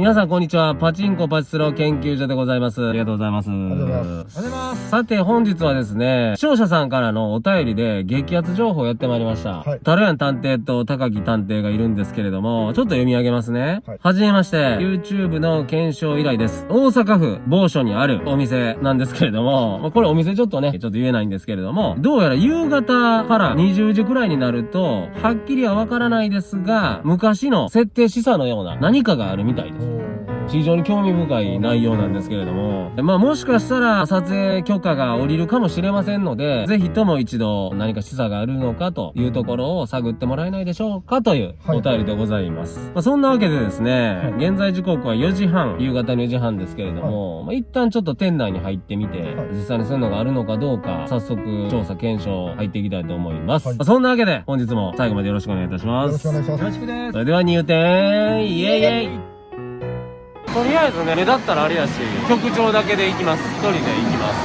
皆さんこんにちは。パチンコパチスロ研究所でございます。ありがとうございます。ありがとうございます。ありがとうございます。さて本日はですね、視聴者さんからのお便りで激アツ情報をやってまいりました。はい。タロヤン探偵と高木探偵がいるんですけれども、ちょっと読み上げますね。はい。はじめまして、YouTube の検証依頼です。大阪府某所にあるお店なんですけれども、まあ、これお店ちょっとね、ちょっと言えないんですけれども、どうやら夕方から20時くらいになると、はっきりはわからないですが、昔の設定示唆のような何かがあるみたいです。非常に興味深い内容なんですけれども、まあもしかしたら撮影許可が下りるかもしれませんので、ぜひとも一度何か示唆があるのかというところを探ってもらえないでしょうかというお便りでございます。はい、まあ、そんなわけでですね、現在時刻は4時半、夕方の4時半ですけれども、はい、まあ、一旦ちょっと店内に入ってみて、実際にそういうのがあるのかどうか、早速調査検証入っていきたいと思います。まあ、そんなわけで本日も最後までよろしくお願いいたします。よろしくお願いします。よろしくです。それでは入店、イエイイエイとりあえずね目立ったらあれやし局長だけで行きます。一人で行きます。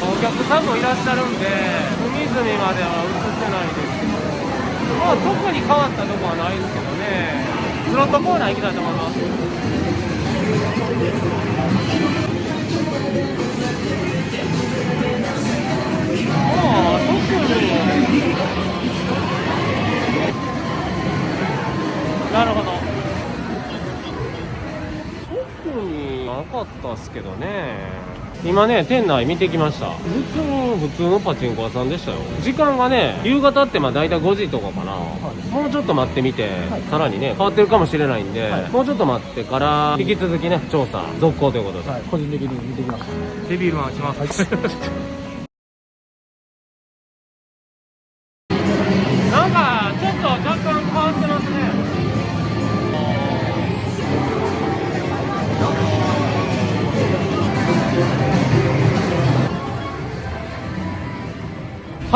お客さんもいらっしゃるんで隅々までは映ってないですけど。まあ特に変わったとこはないですけどね。スロットコーナー行きたいと思います。なるほど。特になかったっすけどね。今ね店内見てきました。普通の普通のパチンコ屋さんでしたよ。時間がね夕方ってまあ大体5時とかかな、はい、もうちょっと待ってみて、はい、さらにね変わってるかもしれないんで、はい、もうちょっと待ってから引き続きね調査続行ということで、個人的に見てきましたデビルマンします、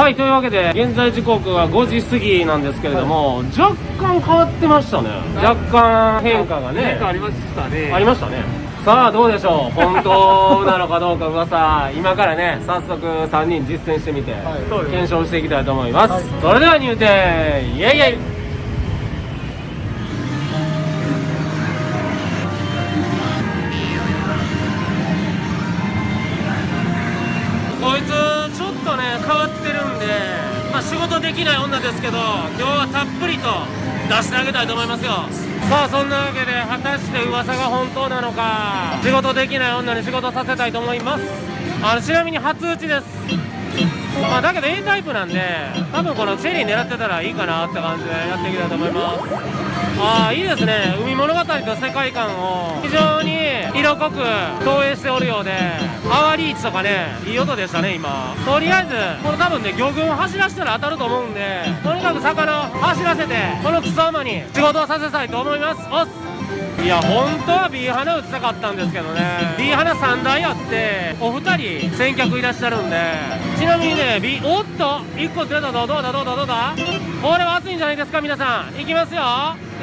はいというわけで現在時刻は5時過ぎなんですけれども、はい、若干変わってましたね。若干変化がね。変化ありましたね。ありましたね。さあどうでしょう。本当なのかどうか噂。今からね早速3人実践してみて、はい、検証していきたいと思います、はい、それでは入店。イエイイエイあ仕事できない女ですけど今日はたっぷりと出してあげたいと思いますよ。さあそんなわけで果たして噂が本当なのか仕事できない女に仕事させたいと思います。あのちなみに初打ちです。まあだけど A タイプなんで多分このチェリー狙ってたらいいかなって感じでやっていきたいと思います。ああいいですね。海物語と世界観を非常に色濃く投影しておるようでアワリーチとかねいい音でしたね今。とりあえずこれ多分ね魚群を走らせたら当たると思うんでとにかく魚を走らせてこの草馬に仕事をさせたいと思います。おっいや本当は B 花打ちたかったんですけどね。B 花3台あってお二人先客いらっしゃるんで。ちなみにね B おっと1個釣れたぞ。どうだどうだどうだこれは熱いんじゃないですか皆さん。いきますよ。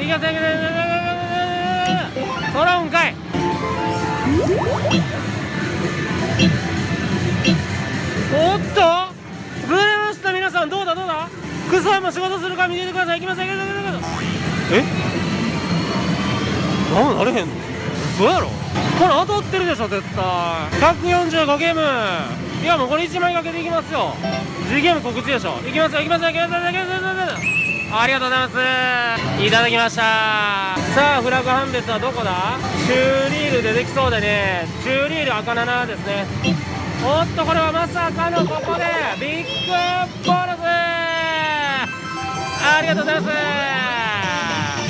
いきますよ。そらうんかい。おっとずれました。皆さんどうだどうだ？クソも仕事するか見ててください。いきますよ。え？なんなれへん。の嘘やろ。これ当たってるでしょ絶対。145ゲーム。いやもうこれ1枚かけていきますよ。G ゲーム告知でしょ。いきますよいきますよいきますよいきますよいきますよありがとうございます。いただきました。さあフラグ判別はどこだ？チューリールでできそうでね。チューリール赤7ですね。おっとこれはまさかのここでビッグボーナス。ありがとうございます。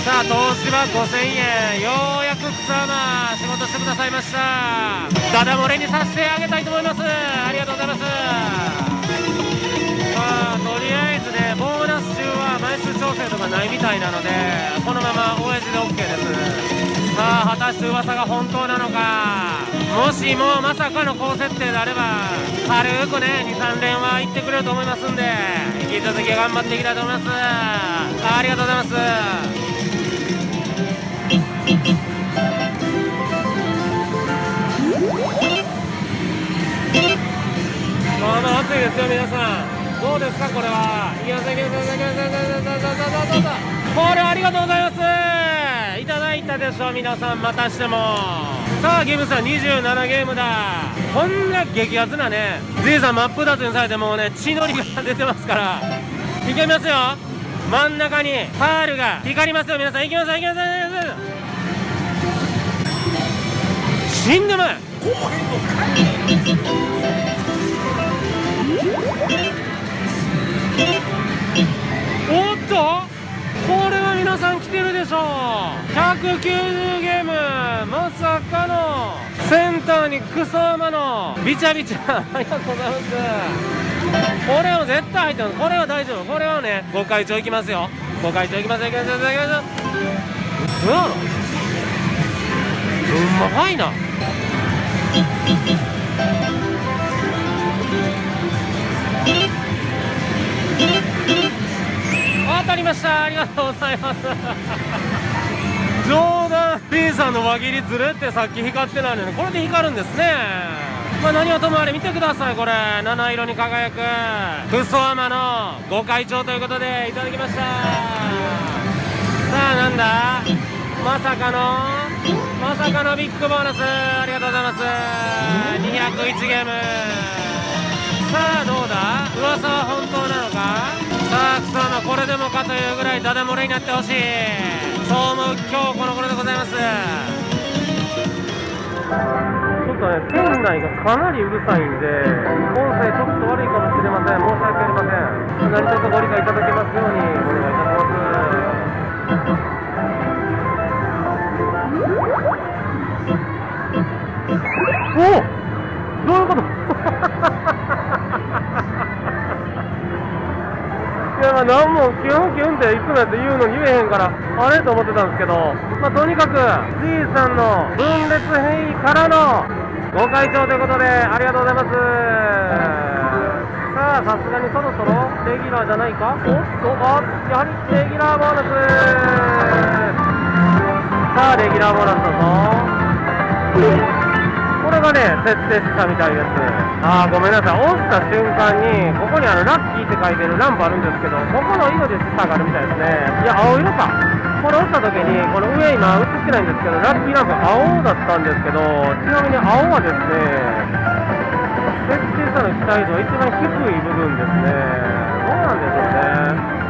さあ投資は5000円。ようやく草間仕事してくださいました。ダダ漏れにさせてあげたいと思います。ありがとうございます。まあとりあえずねボーナス中は枚数調整とかないみたいなのでこのまま親父で OK です。さあ果たして噂が本当なのか。もしもまさかの高設定であれば軽くね23連は行ってくれると思いますんで引き続き頑張っていきたいと思います。ありがとうございます。まあまあ暑いですよ皆さんどうですかこれはいきますいきますいきますいきますいきますいきますこれありがとうございますいただいたでしょ皆さんまたしてもさあゲームさん27ゲームだこんな激アツなね G さん真っ二つにされてもうね血のりが出てますからいけますよ真ん中にパールが光りますよ皆さんいきますいきますいきます死んでまい。おっとこれは皆さん来てるでしょう。190ゲームまさかのセンターにクソマのビチャビチャ。ありがとうございます。これは絶対入ってます。これは大丈夫。これはねご会長いきますよ。ご会長いきます。よいきます。よいきます。ようまいな。当たりました。ありがとうございます。冗談 B さんの輪切りずれってさっき光ってないのにこれで光るんですね。まあ何はともあれ見てください。これ七色に輝く。クソアマのご会長ということでいただきました。さあなんだ？まさかの？まさかのビッグボーナスありがとうございます。201ゲーム。さあどうだ？噂は本当なのか？さあクソアマこれでもかというぐらいダダ漏れになってほしい。そう思う今日この頃でございます。ちょっとね店内がかなりうるさいんで音声ちょっと悪いかもしれません。申し訳ありません。何卒ご理解いただけますようにお願いいたします。おおどういうこと？いやまあ何もキュンキュンっていつもやって言うのに言えへんからあれと思ってたんですけどまあとにかく G さんの分裂変異からのご会長ということでありがとうございます。さあさすがにそろそろレギュラーじゃないか？おっとあやはりレギュラーボーナス。さあレギュラーボーナスだぞ。がね、設定したみたいです。あー、ごめんなさい。押した瞬間に、ここにあの、ラッキーって書いてるランプあるんですけど、ここの色で下がるみたいですね。いや、青色か。これ押した時に、この上今映ってないんですけど、ラッキーランプ青だったんですけど、ちなみに青はですね、設定したの期待度は一番低い部分ですね。どうなんでしょうね。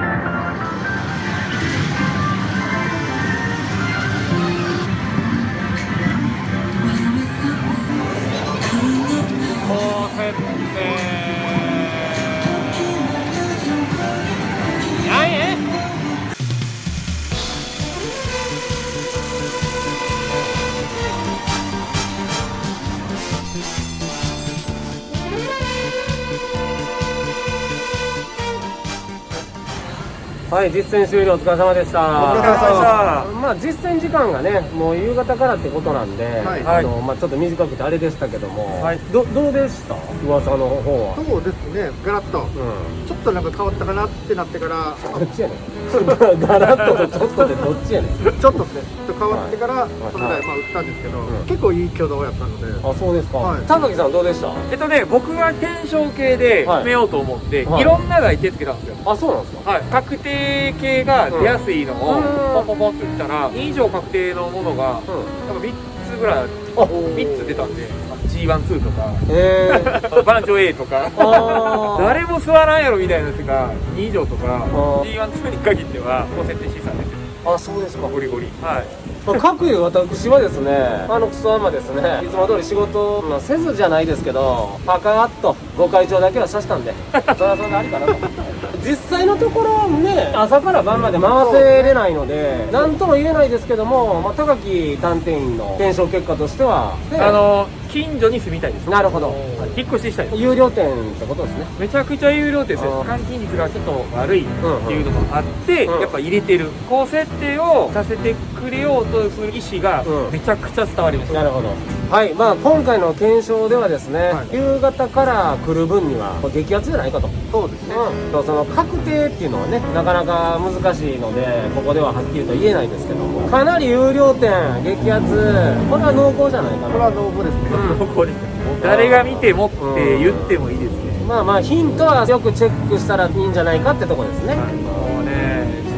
はい、実践終了お疲れ様でした。お疲れ様でしたまあ実践時間がね、もう夕方からってことなんで、はいあのまあちょっと短くてあれでしたけども、はいどどうでした？噂の方は。そうですねガラッとうん。ちょっとなんか変わったかなってなってからどっちやねん。ガラッととちょっとでどっちやねん。ちょっとですねちょっと変わってからはいそのぐらいまあ打ったんですけどうん結構いい挙動やったのであ、そうですか。はいさんどうでした？えっとね、僕は検証系ではい決めようと思って、はいい、ろんなが手つけたんですよ。あ、そうなんですか。はい。確定系が出やすいのをうんポンポンポンって打ったら、2以上確定のものが、うん。なんか3つぐらい、あ3つ出たんで、まあ G12 とか、えー。バンチョ A とか、誰も座らんやろみたいなやつが2以上とか、ー G12 に限っては、高設定資産出てる。あ、そうですか。ゴリゴリ。はい。まあ、各いう私はですね、あのクソアマですね、いつも通り仕事、まあ、せずじゃないですけど、パカーッとご会長だけは刺したんで、それはそれでありかなと。実際のところね、朝から晩まで回せれないので、なんとも言えないですけども、まあ、高木探偵員の検証結果としては、ねあの、近所に住みたいです。なるほど。引っ越ししたいです。有料店ってことですね。めちゃくちゃ有料です。よ換金率がちょっと悪いっていうのもあって、うんうん。やっぱ入れてる。高設定をさせてくれようとする意思がうん。めちゃくちゃ伝わりました、なるほど。はい、まあ今回の検証ではですね、はい。夕方から来る分には激アツじゃないかと。そうですね。うん、その確定っていうのはねなかなか難しいのでここでははっきりと言えないんですけども。かなり有料店激アツ。これは濃厚じゃないかな。これは濃厚ですねも う誰が見てもって言ってもいいですね、まあまあヒントはよくチェックしたらいいんじゃないかってとこですね、もう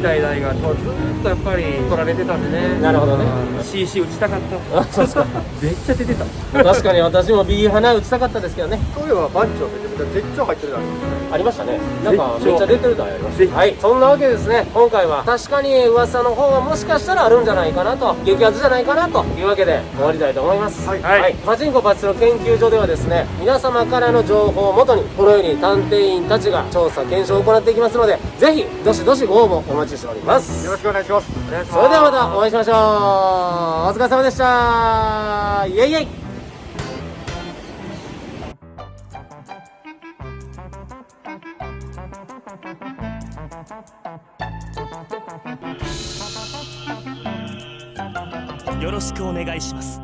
ね時代代がずっとやっぱり取られてたんでね。なるほどね。うん CC 打ちたかった。あそうですか。めっちゃ出てた。確かに私も B 花打ちたかったですけどね。そういえば番長めちゃめちゃ絶頂入ってるじゃないですか。ありましたね。なんかめっちゃ出てるのありまし絶たはい。そんなわけですね今回は。確かに噂の方がもしかしたらあるんじゃないかなと激アツじゃないかなというわけで終わりたいと思います。はい。はい。パチンコパチスロ研究所ではですね皆様からの情報をもとにこのように探偵員たちが調査検証を行っていきますのでぜひどしどしご応募お待ちしておりますよろしくお願いします。お願いします。それではまたお会いしましょう。お疲れ様でした。イエイイエイ。よろしくお願いします